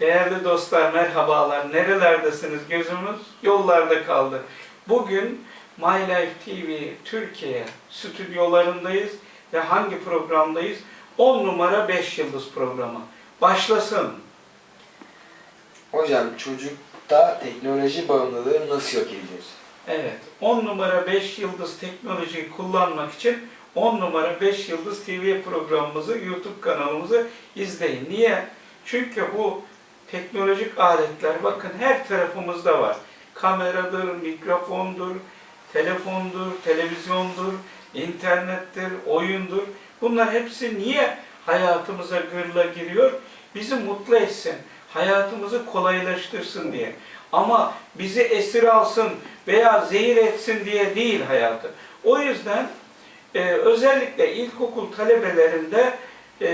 Değerli dostlar merhabalar. Nerelerdesiniz? Gözümüz yollarda kaldı. Bugün My Life TV Türkiye stüdyolarındayız ve hangi programdayız? 10 numara 5 yıldız programı. Başlasın. Hocam çocukta teknoloji bağımlılığı nasıl yok edilir? Evet. 10 numara 5 yıldız teknolojiyi kullanmak için 10 numara 5 yıldız TV programımızı, YouTube kanalımızı izleyin. Niye? Çünkü bu teknolojik aletler bakın her tarafımızda var. Kameradır, mikrofondur, telefondur, televizyondur, internettir, oyundur. Bunlar hepsi niye hayatımıza gırla giriyor? Bizi mutlu etsin, hayatımızı kolaylaştırsın diye. Ama bizi esir alsın veya zehir etsin diye değil hayatı. O yüzden e, özellikle ilkokul talebelerinde e,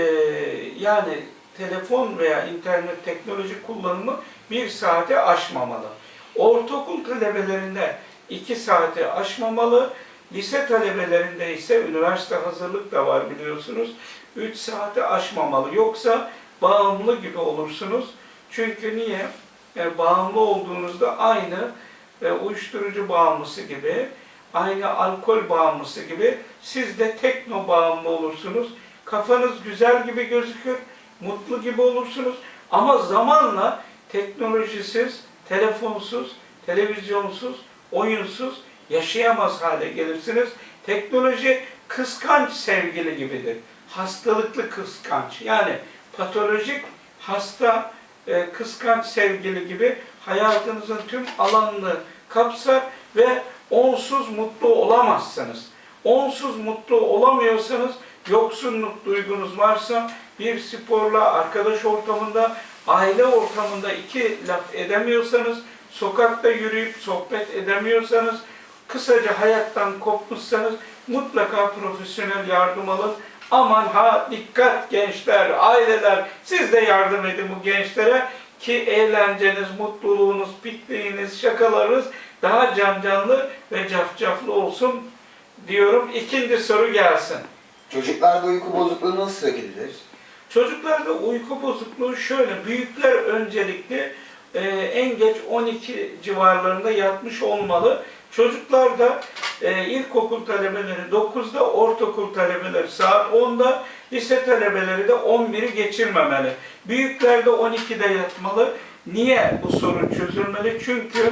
yani telefon veya internet teknoloji kullanımı bir saate aşmamalı. Ortaokul talebelerinde iki saate aşmamalı. Lise talebelerinde ise üniversite hazırlık da var biliyorsunuz. 3 saate aşmamalı. Yoksa bağımlı gibi olursunuz. Çünkü niye? Yani bağımlı olduğunuzda aynı e, uyuşturucu bağımlısı gibi, aynı alkol bağımlısı gibi siz de tekno bağımlı olursunuz. Kafanız güzel gibi gözükür, mutlu gibi olursunuz. Ama zamanla teknolojisiz, telefonsuz, televizyonsuz, oyunsuz yaşayamaz hale gelirsiniz. Teknoloji kıskanç sevgili gibidir. Hastalıklı kıskanç. Yani patolojik hasta e, kıskanç sevgili gibi hayatınızın tüm alanını kapsar ve onsuz mutlu olamazsınız. Onsuz mutlu olamıyorsanız, yoksunluk duygunuz varsa bir sporla, arkadaş ortamında, aile ortamında iki laf edemiyorsanız, sokakta yürüyüp sohbet edemiyorsanız, kısaca hayattan kopmuşsanız mutlaka profesyonel yardım alın. Aman ha dikkat gençler, aileler siz de yardım edin bu gençlere ki eğlenceniz, mutluluğunuz, pikniğiniz, şakalarınız daha can canlı ve cafcaflı olsun diyorum. İkinci soru gelsin. Çocuklarda uyku bozukluğu nasıl edilir? Çocuklarda uyku bozukluğu şöyle, büyükler öncelikli e, en geç 12 civarlarında yatmış olmalı. Çocuklarda e, ilkokul talebeleri 9'da, ortaokul talebeleri saat 10'da, lise talebeleri de 11'i geçirmemeli. Büyüklerde 12'de yatmalı. Niye bu sorun çözülmeli? Çünkü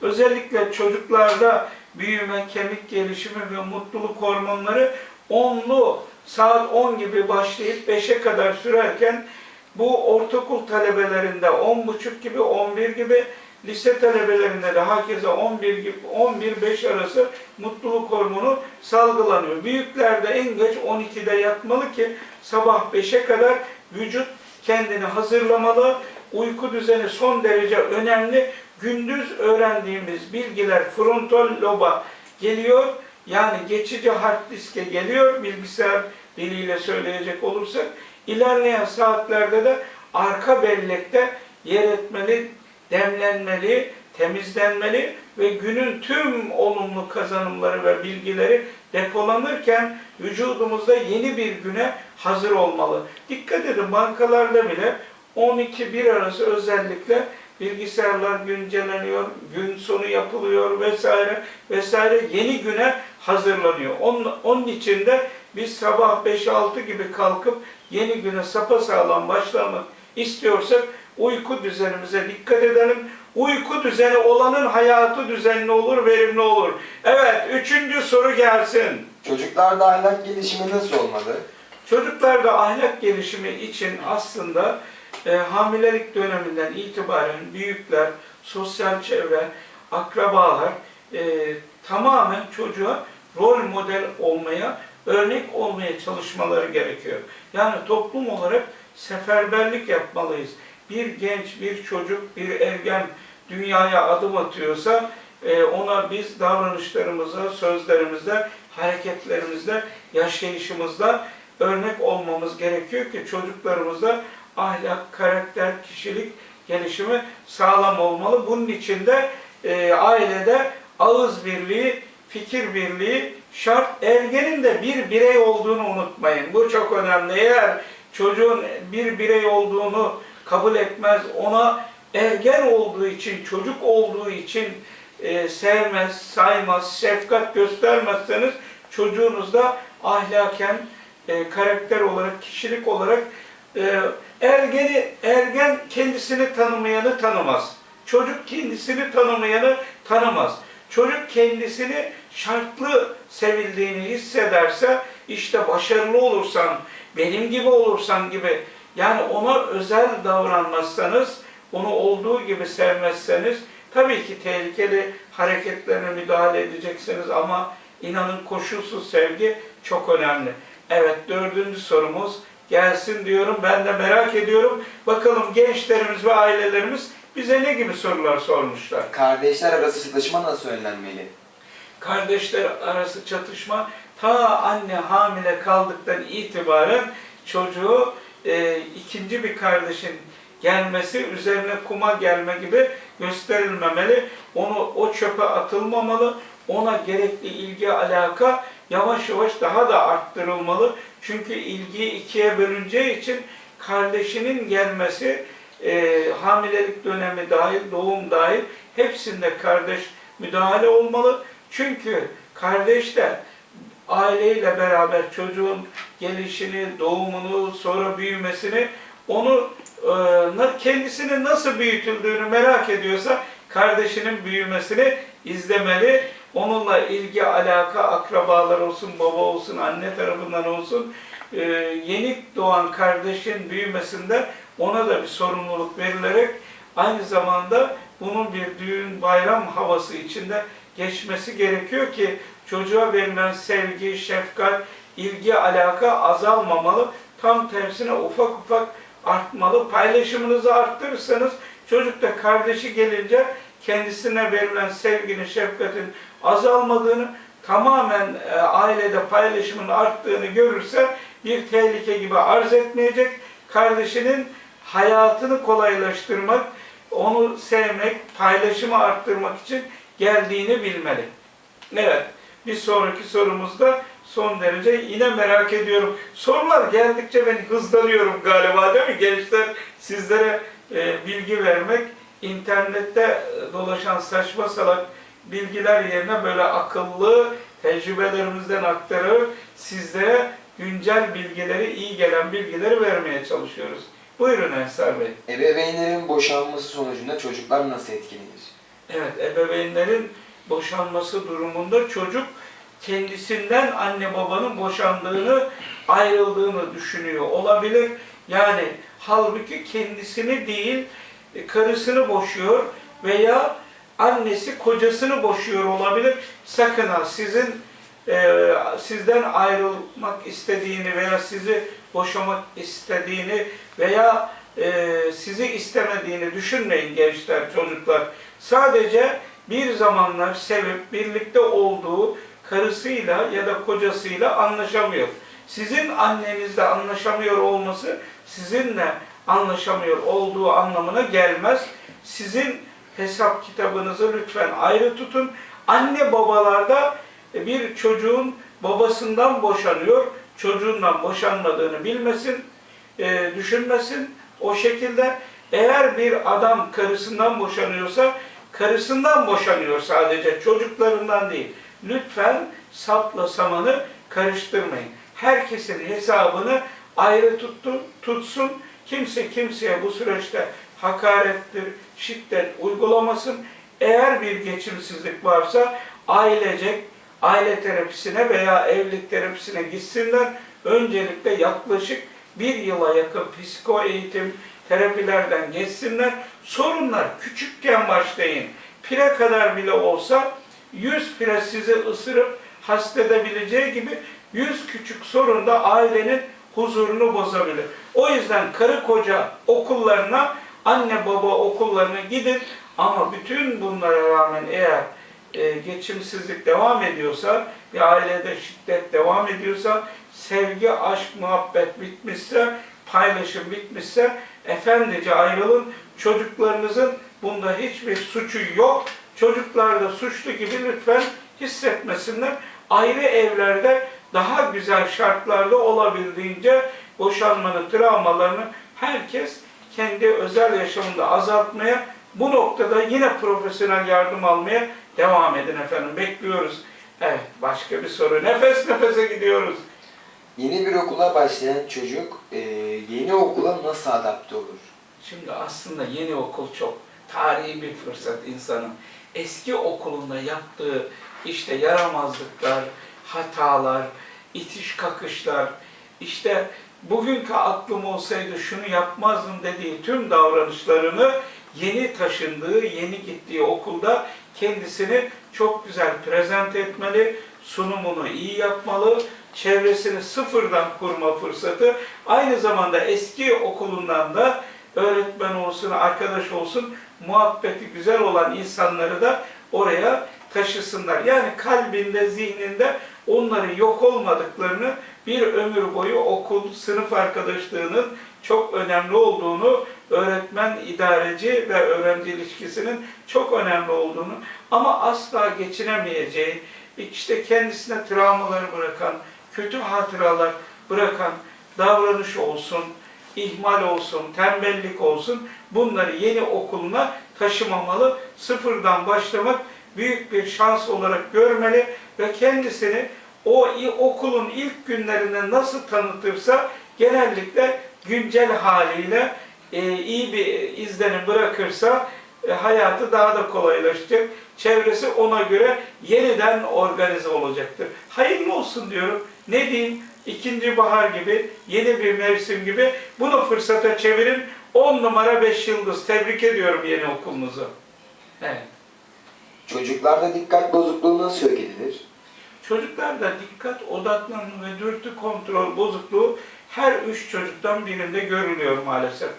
özellikle çocuklarda büyüme, kemik gelişimi ve mutluluk hormonları onlu saat 10 gibi başlayıp 5'e kadar sürerken bu ortaokul talebelerinde 10.30 gibi 11 gibi lise talebelerinde de herkese 11 gibi 11-5 arası mutluluk hormonu salgılanıyor. Büyüklerde en geç 12'de yatmalı ki sabah 5'e kadar vücut kendini hazırlamalı. Uyku düzeni son derece önemli. Gündüz öğrendiğimiz bilgiler frontal loba geliyor. Yani geçici hard diske geliyor bilgisayar diliyle söyleyecek olursak. İlerleyen saatlerde de arka bellekte yer etmeli, demlenmeli, temizlenmeli ve günün tüm olumlu kazanımları ve bilgileri depolanırken vücudumuzda yeni bir güne hazır olmalı. Dikkat edin bankalarda bile 12-1 arası özellikle bilgisayarlar güncelleniyor, gün sonu yapılıyor vesaire vesaire yeni güne hazırlanıyor. Onun, onun için de biz sabah 5-6 gibi kalkıp yeni güne sapasağlam başlamak istiyorsak uyku düzenimize dikkat edelim. Uyku düzeni olanın hayatı düzenli olur, verimli olur. Evet, üçüncü soru gelsin. Çocuklarda ahlak gelişimi nasıl olmalı? Çocuklarda ahlak gelişimi için aslında e, hamilelik döneminden itibaren büyükler, sosyal çevre, akrabalar e, tamamen çocuğa rol model olmaya, örnek olmaya çalışmaları gerekiyor. Yani toplum olarak seferberlik yapmalıyız. Bir genç, bir çocuk, bir ergen dünyaya adım atıyorsa e, ona biz davranışlarımızda, sözlerimizde, hareketlerimizde, yaşayışımızda örnek olmamız gerekiyor ki çocuklarımızda ahlak, karakter, kişilik gelişimi sağlam olmalı. Bunun için de e, ailede ağız birliği, fikir birliği şart. Ergenin de bir birey olduğunu unutmayın. Bu çok önemli. Eğer çocuğun bir birey olduğunu kabul etmez. Ona ergen olduğu için, çocuk olduğu için e, sevmez, saymaz, şefkat göstermezseniz çocuğunuzda ahlaken, e, karakter olarak, kişilik olarak e, ergeni, ergen kendisini tanımayanı tanımaz. Çocuk kendisini tanımayanı tanımaz. Çocuk kendisini şartlı sevildiğini hissederse işte başarılı olursan, benim gibi olursan gibi yani ona özel davranmazsanız, onu olduğu gibi sevmezseniz tabii ki tehlikeli hareketlerine müdahale edeceksiniz ama inanın koşulsuz sevgi çok önemli. Evet dördüncü sorumuz gelsin diyorum. Ben de merak ediyorum. Bakalım gençlerimiz ve ailelerimiz bize ne gibi sorular sormuşlar. Kardeşler arası çatışma nasıl önlenmeli? Kardeşler arası çatışma ta anne hamile kaldıktan itibaren çocuğu e, ikinci bir kardeşin gelmesi, üzerine kuma gelme gibi gösterilmemeli. Onu o çöpe atılmamalı. Ona gerekli ilgi, alaka yavaş yavaş daha da arttırılmalı. Çünkü ilgiyi ikiye bölüneceği için kardeşinin gelmesi e, hamilelik dönemi dahil, doğum dahil hepsinde kardeş müdahale olmalı. Çünkü kardeş de aileyle beraber çocuğun gelişini, doğumunu, sonra büyümesini, onu e, kendisinin nasıl büyütüldüğünü merak ediyorsa kardeşinin büyümesini izlemeli. Onunla ilgi, alaka, akrabalar olsun, baba olsun, anne tarafından olsun, e, yeni doğan kardeşin büyümesinde ona da bir sorumluluk verilerek aynı zamanda bunun bir düğün bayram havası içinde geçmesi gerekiyor ki çocuğa verilen sevgi, şefkat, ilgi, alaka azalmamalı. Tam tersine ufak ufak artmalı. Paylaşımınızı arttırırsanız çocuk da kardeşi gelince kendisine verilen sevginin, şefkatin azalmadığını, tamamen e, ailede paylaşımın arttığını görürse bir tehlike gibi arz etmeyecek. Kardeşinin hayatını kolaylaştırmak, onu sevmek, paylaşımı arttırmak için geldiğini bilmeli. Evet, bir sonraki sorumuzda son derece yine merak ediyorum. Sorular geldikçe ben hızlanıyorum galiba değil mi? Gençler sizlere e, bilgi vermek, internette e, dolaşan saçma salak bilgiler yerine böyle akıllı tecrübelerimizden aktarıp sizlere güncel bilgileri, iyi gelen bilgileri vermeye çalışıyoruz. Buyurun Ensar Bey. Ebeveynlerin boşanması sonucunda çocuklar nasıl etkilenir? Evet, ebeveynlerin boşanması durumunda çocuk kendisinden anne babanın boşandığını, ayrıldığını düşünüyor olabilir. Yani halbuki kendisini değil, karısını boşuyor veya annesi kocasını boşuyor olabilir. Sakın ha sizin e, sizden ayrılmak istediğini veya sizi boşamak istediğini veya e, sizi istemediğini düşünmeyin gençler, çocuklar. Sadece bir zamanlar sevip birlikte olduğu karısıyla ya da kocasıyla anlaşamıyor. Sizin annenizle anlaşamıyor olması sizinle anlaşamıyor olduğu anlamına gelmez. Sizin hesap kitabınızı lütfen ayrı tutun. Anne babalarda bir çocuğun babasından boşanıyor, çocuğundan boşanmadığını bilmesin, e, düşünmesin. O şekilde eğer bir adam karısından boşanıyorsa karısından boşanıyor sadece, çocuklarından değil. Lütfen sapla samanı karıştırmayın. Herkesin hesabını ayrı tuttu, tutsun. Kimse kimseye bu süreçte hakarettir, şiddet uygulamasın. Eğer bir geçimsizlik varsa ailecek aile terapisine veya evlilik terapisine gitsinler. Öncelikle yaklaşık bir yıla yakın psiko eğitim, terapilerden geçsinler. Sorunlar küçükken başlayın. Pire kadar bile olsa 100 pire sizi ısırıp hasta edebileceği gibi 100 küçük sorun da ailenin huzurunu bozabilir. O yüzden karı koca okullarına, anne baba okullarına gidin ama bütün bunlara rağmen eğer e, geçimsizlik devam ediyorsa, bir ailede şiddet devam ediyorsa, sevgi, aşk, muhabbet bitmişse, paylaşım bitmişse, efendice ayrılın. Çocuklarınızın bunda hiçbir suçu yok. Çocuklar da suçlu gibi lütfen hissetmesinler. Ayrı evlerde daha güzel şartlarda olabildiğince boşanmanın travmalarını herkes kendi özel yaşamında azaltmaya, bu noktada yine profesyonel yardım almaya devam edin efendim. Bekliyoruz. Evet, başka bir soru. Nefes nefese gidiyoruz. Yeni bir okula başlayan çocuk e, yeni okula nasıl adapte olur? Şimdi aslında yeni okul çok tarihi bir fırsat insanın. Eski okulunda yaptığı işte yaramazlıklar, hatalar, itiş kakışlar, işte bugünkü aklım olsaydı şunu yapmazdım dediği tüm davranışlarını yeni taşındığı, yeni gittiği okulda kendisini çok güzel prezent etmeli, sunumunu iyi yapmalı, çevresini sıfırdan kurma fırsatı, aynı zamanda eski okulundan da öğretmen olsun, arkadaş olsun, muhabbeti güzel olan insanları da oraya taşısınlar. Yani kalbinde, zihninde onların yok olmadıklarını bir ömür boyu okul, sınıf arkadaşlığının çok önemli olduğunu, öğretmen, idareci ve öğrenci ilişkisinin çok önemli olduğunu ama asla geçinemeyeceği, işte kendisine travmaları bırakan, kötü hatıralar bırakan davranış olsun, ihmal olsun, tembellik olsun bunları yeni okuluna taşımamalı. Sıfırdan başlamak büyük bir şans olarak görmeli ve kendisini o okulun ilk günlerinde nasıl tanıtırsa genellikle güncel haliyle e, iyi bir izlenim bırakırsa e, hayatı daha da kolaylaşacak. Çevresi ona göre yeniden organize olacaktır. Hayırlı olsun diyorum. Ne diyeyim? İkinci bahar gibi, yeni bir mevsim gibi bunu fırsata çevirin. 10 numara 5 yıldız. Tebrik ediyorum yeni okulunuzu. Evet. Çocuklarda dikkat bozukluğu nasıl yok edilir? Çocuklarda dikkat, odaklanma ve dürtü kontrol bozukluğu her üç çocuktan birinde görülüyor maalesef.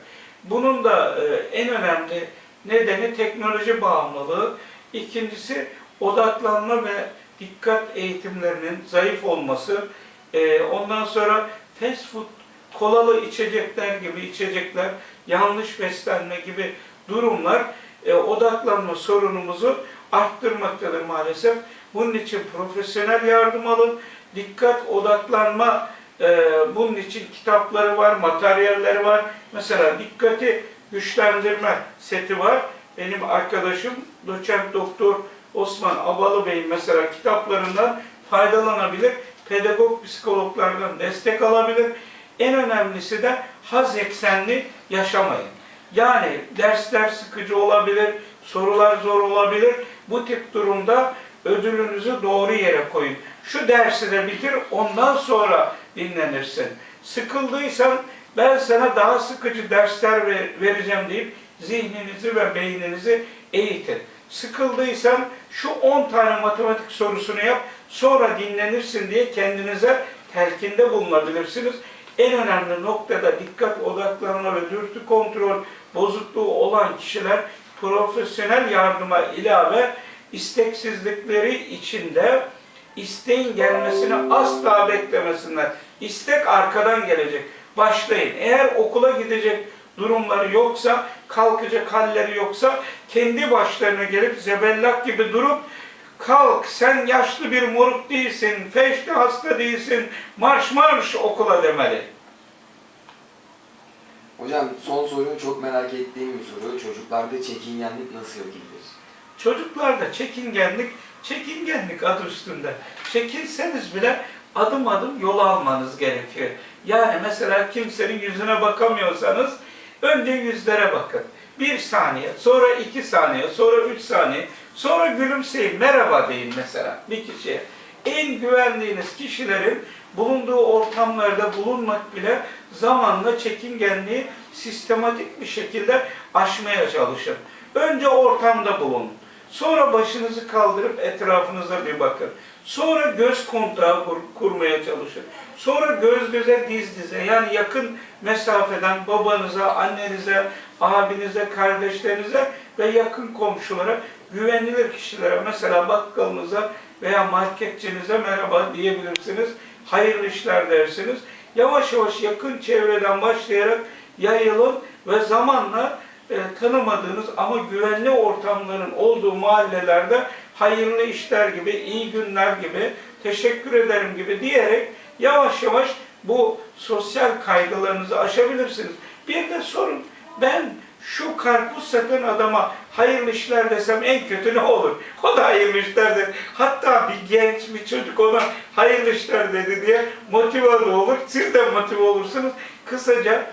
Bunun da e, en önemli nedeni teknoloji bağımlılığı. İkincisi odaklanma ve dikkat eğitimlerinin zayıf olması. E, ondan sonra fast food, kolalı içecekler gibi içecekler, yanlış beslenme gibi durumlar e, odaklanma sorunumuzu arttırmaktadır maalesef. Bunun için profesyonel yardım alın. Dikkat, odaklanma, e, bunun için kitapları var, materyalleri var. Mesela dikkati güçlendirme seti var. Benim arkadaşım doçent doktor Osman Abalı Bey'in mesela kitaplarından faydalanabilir. Pedagog psikologlardan destek alabilir. En önemlisi de haz eksenli yaşamayın. Yani dersler sıkıcı olabilir, sorular zor olabilir. Bu tip durumda ödülünüzü doğru yere koyun. Şu dersi de bitir, ondan sonra dinlenirsin. Sıkıldıysan ben sana daha sıkıcı dersler ver- vereceğim deyip zihninizi ve beyninizi eğitin. Sıkıldıysan şu 10 tane matematik sorusunu yap, sonra dinlenirsin diye kendinize telkinde bulunabilirsiniz. En önemli noktada dikkat odaklanma ve dürtü kontrol bozukluğu olan kişiler profesyonel yardıma ilave isteksizlikleri içinde isteğin gelmesini asla beklemesinler. İstek arkadan gelecek. Başlayın. Eğer okula gidecek durumları yoksa, kalkacak halleri yoksa kendi başlarına gelip zebellak gibi durup kalk sen yaşlı bir moruk değilsin, feşli hasta değilsin, marş marş okula demeli. Hocam son sorum çok merak ettiğim bir soru. Çocuklarda çekingenlik nasıl yok edilir? Çocuklarda çekingenlik, çekingenlik adı üstünde. Çekinseniz bile adım adım yol almanız gerekiyor. Yani mesela kimsenin yüzüne bakamıyorsanız önce yüzlere bakın. Bir saniye, sonra iki saniye, sonra üç saniye, sonra gülümseyin, merhaba deyin mesela bir kişiye. En güvendiğiniz kişilerin bulunduğu ortamlarda bulunmak bile zamanla çekingenliği sistematik bir şekilde aşmaya çalışın. Önce ortamda bulunun. Sonra başınızı kaldırıp etrafınıza bir bakın. Sonra göz kontağı kur- kurmaya çalışın. Sonra göz göze diz dize yani yakın mesafeden babanıza, annenize, abinize, kardeşlerinize ve yakın komşulara, güvenilir kişilere mesela bakkalınıza veya marketçinize merhaba diyebilirsiniz. Hayırlı işler dersiniz. Yavaş yavaş yakın çevreden başlayarak yayılın ve zamanla e, tanımadığınız ama güvenli ortamların olduğu mahallelerde hayırlı işler gibi, iyi günler gibi, teşekkür ederim gibi diyerek yavaş yavaş bu sosyal kaygılarınızı aşabilirsiniz. Bir de sorun, Ben şu karpuz satan adama hayırlı işler desem en kötü ne olur? O da hayırlı işler der. Hatta bir genç bir çocuk ona hayırlı işler dedi diye motive olur. Siz de motive olursunuz. Kısaca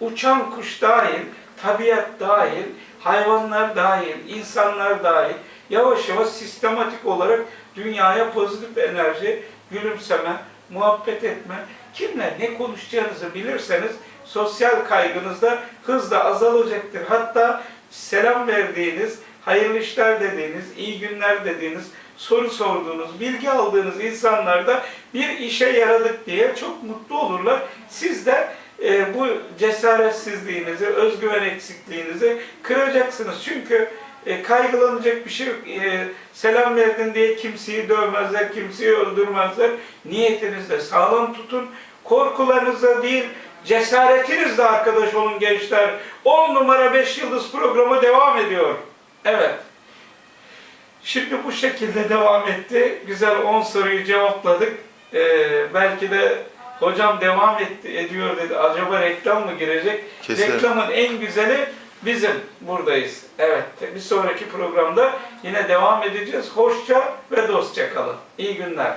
uçan kuş dahil, tabiat dahil, hayvanlar dahil, insanlar dahil yavaş yavaş sistematik olarak dünyaya pozitif enerji, gülümseme, muhabbet etme, kimle ne konuşacağınızı bilirseniz sosyal kaygınız da hızla azalacaktır. Hatta selam verdiğiniz, hayırlı işler dediğiniz, iyi günler dediğiniz, soru sorduğunuz, bilgi aldığınız insanlar da bir işe yaradık diye çok mutlu olurlar. Siz de e, bu cesaretsizliğinizi, özgüven eksikliğinizi kıracaksınız. Çünkü e, kaygılanacak bir şey yok. E, selam verdin diye kimseyi dövmezler, kimseyi öldürmezler. Niyetinizde sağlam tutun. Korkularınızla değil, cesaretinizle arkadaş olun gençler. 10 numara 5 yıldız programı devam ediyor. Evet. Şimdi bu şekilde devam etti. Güzel 10 soruyu cevapladık. Ee, belki de hocam devam etti, ediyor dedi. Acaba reklam mı girecek? Kesin. Reklamın en güzeli bizim buradayız. Evet. Bir sonraki programda yine devam edeceğiz. Hoşça ve dostça kalın. İyi günler.